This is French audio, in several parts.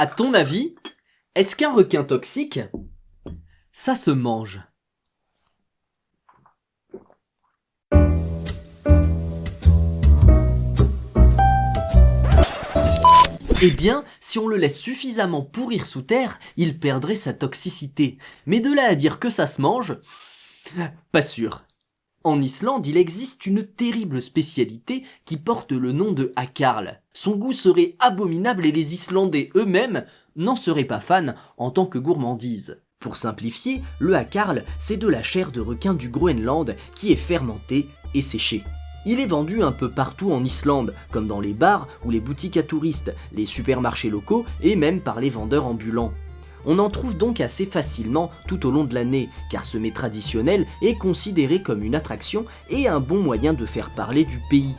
À ton avis, est-ce qu'un requin toxique, ça se mange? Eh bien, si on le laisse suffisamment pourrir sous terre, il perdrait sa toxicité. Mais de là à dire que ça se mange, pas sûr. En Islande, il existe une terrible spécialité qui porte le nom de hakarl. Son goût serait abominable et les Islandais eux-mêmes n'en seraient pas fans en tant que gourmandise. Pour simplifier, le hakarl, c'est de la chair de requin du Groenland qui est fermentée et séchée. Il est vendu un peu partout en Islande, comme dans les bars ou les boutiques à touristes, les supermarchés locaux et même par les vendeurs ambulants. On en trouve donc assez facilement tout au long de l'année, car ce mets traditionnel est considéré comme une attraction et un bon moyen de faire parler du pays.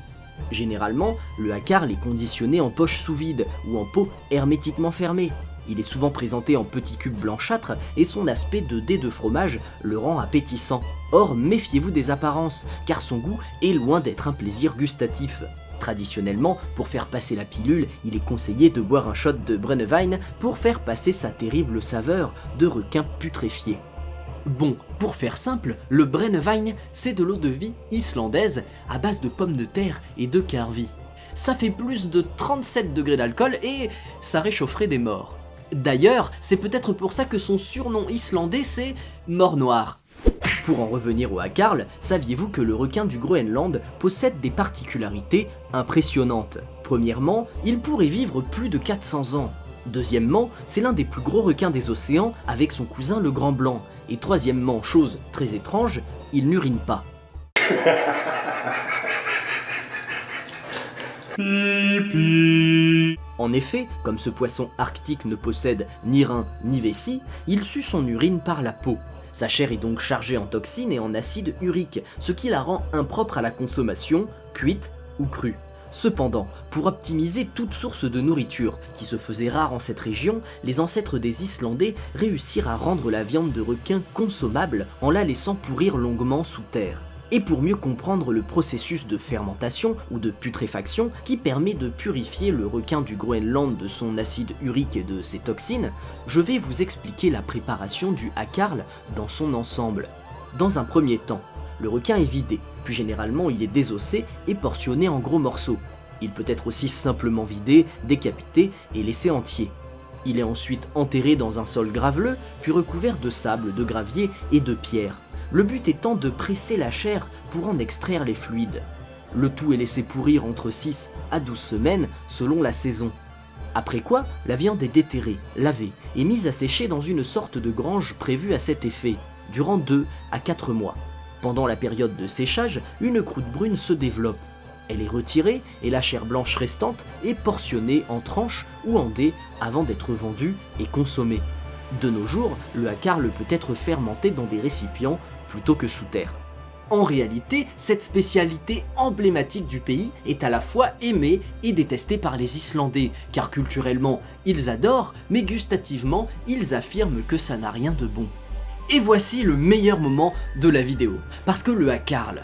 Généralement, le hakarl est conditionné en poche sous vide ou en pot hermétiquement fermée. Il est souvent présenté en petits cubes blanchâtres et son aspect de dés de fromage le rend appétissant. Or, méfiez-vous des apparences, car son goût est loin d'être un plaisir gustatif. Traditionnellement, pour faire passer la pilule, il est conseillé de boire un shot de Brennevine pour faire passer sa terrible saveur de requin putréfié. Bon, pour faire simple, le Brennevine, c'est de l'eau de vie islandaise à base de pommes de terre et de carvi. Ça fait plus de 37 degrés d'alcool et ça réchaufferait des morts. D'ailleurs, c'est peut-être pour ça que son surnom islandais c'est Mort Noir. Pour en revenir au hakarl, saviez-vous que le requin du Groenland possède des particularités impressionnantes Premièrement, il pourrait vivre plus de 400 ans. Deuxièmement, c'est l'un des plus gros requins des océans avec son cousin le grand blanc. Et troisièmement, chose très étrange, il n'urine pas. En effet, comme ce poisson arctique ne possède ni rein ni vessie, il sue son urine par la peau. Sa chair est donc chargée en toxines et en acide urique, ce qui la rend impropre à la consommation, cuite Cependant, pour optimiser toute source de nourriture, qui se faisait rare en cette région, les ancêtres des Islandais réussirent à rendre la viande de requin consommable en la laissant pourrir longuement sous terre. Et pour mieux comprendre le processus de fermentation ou de putréfaction qui permet de purifier le requin du Groenland de son acide urique et de ses toxines, je vais vous expliquer la préparation du hakarl dans son ensemble. Dans un premier temps, le requin est vidé, puis généralement il est désossé et portionné en gros morceaux. Il peut être aussi simplement vidé, décapité et laissé entier. Il est ensuite enterré dans un sol graveleux, puis recouvert de sable, de gravier et de pierres le but étant de presser la chair pour en extraire les fluides. Le tout est laissé pourrir entre 6 à 12 semaines selon la saison. Après quoi, la viande est déterrée, lavée et mise à sécher dans une sorte de grange prévue à cet effet, durant 2 à 4 mois. Pendant la période de séchage, une croûte brune se développe. Elle est retirée et la chair blanche restante est portionnée en tranches ou en dés avant d'être vendue et consommée. De nos jours, le hakarl peut être fermenté dans des récipients plutôt que sous terre. En réalité, cette spécialité emblématique du pays est à la fois aimée et détestée par les Islandais, car culturellement, ils adorent, mais gustativement, ils affirment que ça n'a rien de bon. Et voici le meilleur moment de la vidéo, parce que le hakarl...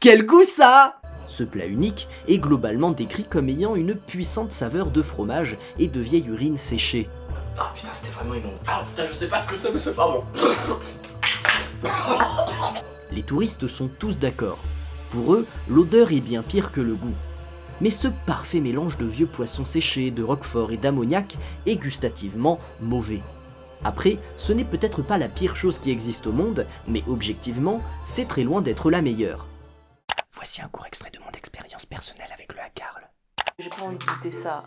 Quel goût ça ce plat unique est globalement décrit comme ayant une puissante saveur de fromage et de vieille urine séchée. Ah putain, c'était vraiment immonde. Ah putain, je sais pas ce que c'est, mais c'est pas bon. Les touristes sont tous d'accord. Pour eux, l'odeur est bien pire que le goût. Mais ce parfait mélange de vieux poissons séchés, de roquefort et d'ammoniac est gustativement mauvais. Après, ce n'est peut-être pas la pire chose qui existe au monde, mais objectivement, c'est très loin d'être la meilleure. Voici un court extrait de mon expérience personnelle avec le hakarl. J'ai pas envie de goûter ça.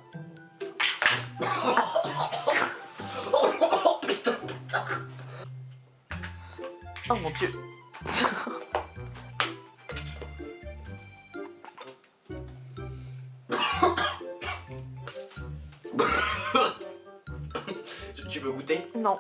Oh mon dieu. tu veux goûter? Non.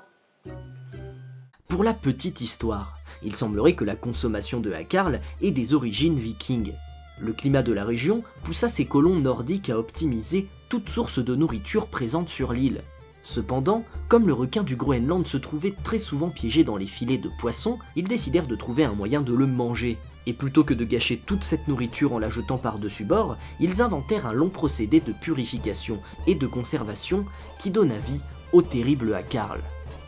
Pour la petite histoire, il semblerait que la consommation de hakarl ait des origines vikings. Le climat de la région poussa ces colons nordiques à optimiser toute source de nourriture présente sur l'île. Cependant, comme le requin du Groenland se trouvait très souvent piégé dans les filets de poissons, ils décidèrent de trouver un moyen de le manger. Et plutôt que de gâcher toute cette nourriture en la jetant par-dessus bord, ils inventèrent un long procédé de purification et de conservation qui donna vie au terrible Akarl.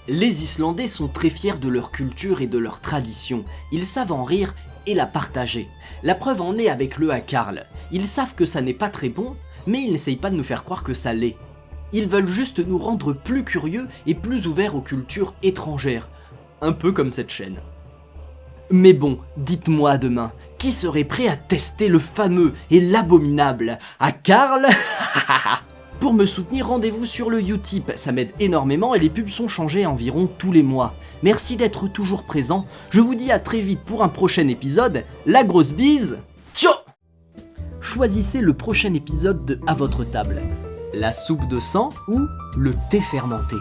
Les Islandais sont très fiers de leur culture et de leur tradition, ils savent en rire et la partager. La preuve en est avec le Akarl. Ils savent que ça n'est pas très bon, mais ils n'essayent pas de nous faire croire que ça l'est. Ils veulent juste nous rendre plus curieux et plus ouverts aux cultures étrangères. Un peu comme cette chaîne. Mais bon, dites-moi demain, qui serait prêt à tester le fameux et l'abominable à Karl Pour me soutenir, rendez-vous sur le Utip, ça m'aide énormément et les pubs sont changées environ tous les mois. Merci d'être toujours présent, je vous dis à très vite pour un prochain épisode, la grosse bise, ciao Choisissez le prochain épisode de À votre table, la soupe de sang ou le thé fermenté.